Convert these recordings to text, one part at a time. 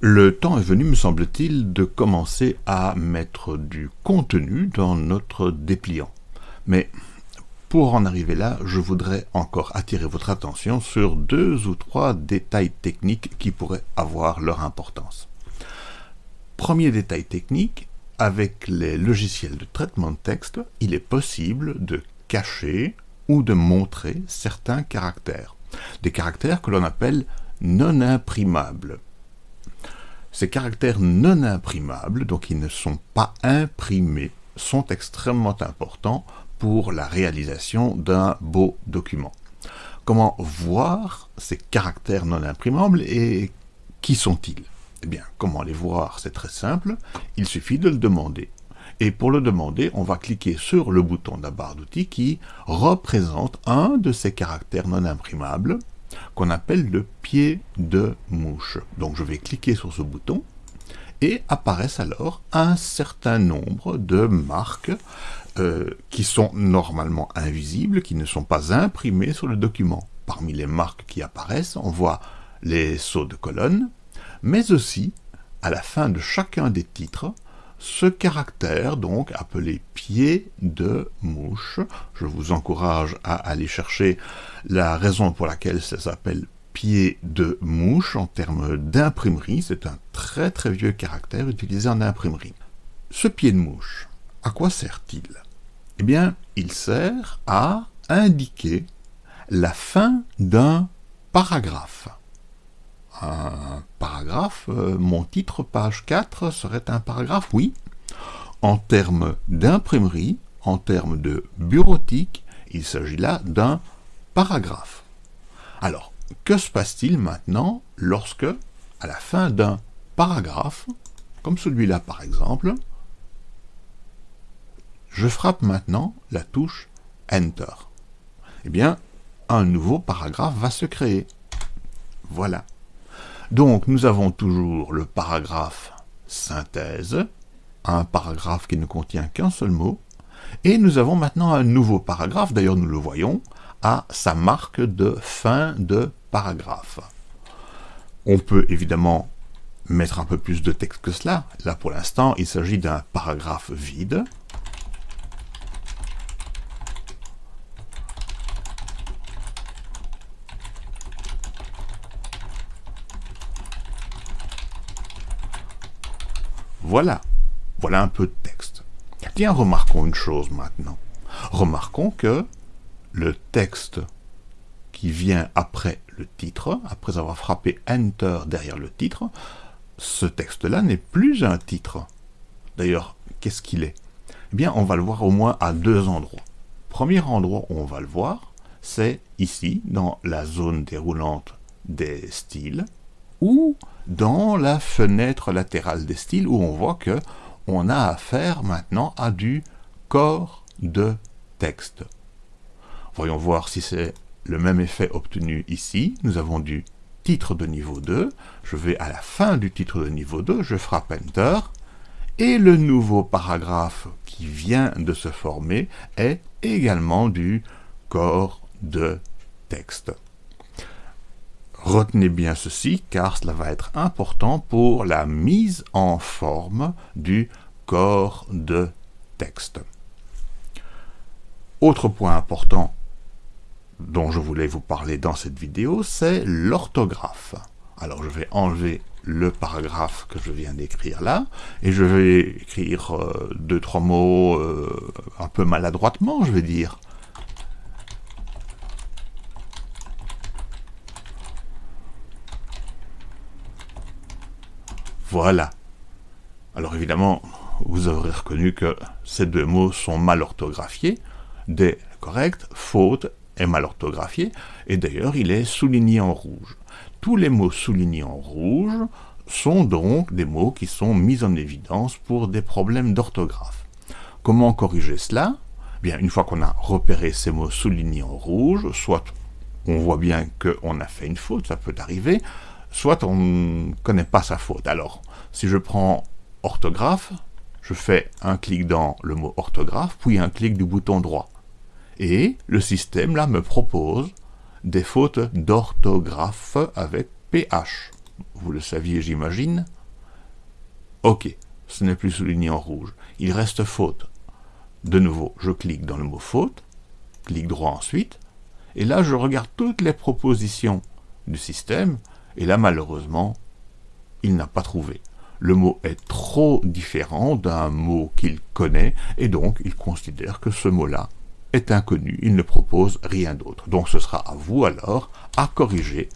Le temps est venu, me semble-t-il, de commencer à mettre du contenu dans notre dépliant. Mais pour en arriver là, je voudrais encore attirer votre attention sur deux ou trois détails techniques qui pourraient avoir leur importance. Premier détail technique, avec les logiciels de traitement de texte, il est possible de cacher ou de montrer certains caractères. Des caractères que l'on appelle non imprimables. Ces caractères non imprimables, donc ils ne sont pas imprimés, sont extrêmement importants pour la réalisation d'un beau document. Comment voir ces caractères non imprimables et qui sont-ils? Eh bien, comment les voir? C'est très simple, il suffit de le demander. Et pour le demander, on va cliquer sur le bouton de la barre d'outils qui représente un de ces caractères non imprimables qu'on appelle le pied de mouche. Donc je vais cliquer sur ce bouton et apparaissent alors un certain nombre de marques euh, qui sont normalement invisibles, qui ne sont pas imprimées sur le document. Parmi les marques qui apparaissent, on voit les sauts de colonne, mais aussi, à la fin de chacun des titres, ce caractère, donc appelé pied de mouche, je vous encourage à aller chercher la raison pour laquelle ça s'appelle pied de mouche en termes d'imprimerie, c'est un très très vieux caractère utilisé en imprimerie. Ce pied de mouche, à quoi sert-il? Eh bien, il sert à indiquer la fin d'un paragraphe un paragraphe, euh, mon titre page 4 serait un paragraphe, oui. En termes d'imprimerie, en termes de bureautique, il s'agit là d'un paragraphe. Alors, que se passe-t-il maintenant lorsque, à la fin d'un paragraphe, comme celui-là par exemple, je frappe maintenant la touche Enter? Eh bien, un nouveau paragraphe va se créer. Voilà. Donc nous avons toujours le paragraphe synthèse, un paragraphe qui ne contient qu'un seul mot, et nous avons maintenant un nouveau paragraphe, d'ailleurs nous le voyons, à sa marque de fin de paragraphe. On peut évidemment mettre un peu plus de texte que cela. Là pour l'instant il s'agit d'un paragraphe vide, Voilà, voilà un peu de texte. Tiens, remarquons une chose maintenant. Remarquons que le texte qui vient après le titre, après avoir frappé Enter derrière le titre, ce texte-là n'est plus un titre. D'ailleurs, qu'est-ce qu'il est? Eh bien, on va le voir au moins à deux endroits. Premier endroit où on va le voir, c'est ici, dans la zone déroulante des styles, ou dans la fenêtre latérale des styles où on voit que on a affaire maintenant à du corps de texte. Voyons voir si c'est le même effet obtenu ici. Nous avons du titre de niveau 2. Je vais à la fin du titre de niveau 2, je frappe Enter, et le nouveau paragraphe qui vient de se former est également du corps de texte. Retenez bien ceci, car cela va être important pour la mise en forme du corps de texte. Autre point important dont je voulais vous parler dans cette vidéo, c'est l'orthographe. Alors je vais enlever le paragraphe que je viens d'écrire là, et je vais écrire euh, deux, trois mots euh, un peu maladroitement, je vais dire. Voilà. Alors évidemment, vous aurez reconnu que ces deux mots sont mal orthographiés. Des correct, faute est mal orthographié, et d'ailleurs il est souligné en rouge. Tous les mots soulignés en rouge sont donc des mots qui sont mis en évidence pour des problèmes d'orthographe. Comment corriger cela? Bien, une fois qu'on a repéré ces mots soulignés en rouge, soit on voit bien qu'on a fait une faute, ça peut arriver, soit on ne connaît pas sa faute. Alors, si je prends orthographe, je fais un clic dans le mot orthographe, puis un clic du bouton droit. Et le système, là, me propose des fautes d'orthographe avec PH. vous le saviez j'imagine. Ok, ce n'est plus souligné en rouge. Il reste faute. De nouveau, je clique dans le mot faute, clic droit ensuite, et là je regarde toutes les propositions du système, et là malheureusement, il n'a pas trouvé. Le mot est trop différent d'un mot qu'il connaît, et donc il considère que ce mot-là est inconnu, il ne propose rien d'autre. Donc ce sera à vous alors à corriger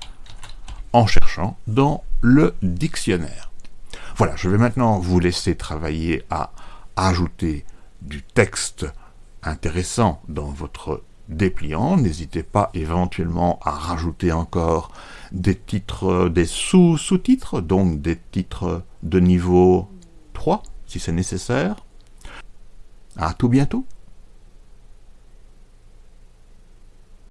en cherchant dans le dictionnaire. Voilà, je vais maintenant vous laisser travailler à ajouter du texte intéressant dans votre dépliant. N'hésitez pas éventuellement à rajouter encore des titres, des sous-sous-titres, donc des titres de niveau 3, si c'est nécessaire. À tout bientôt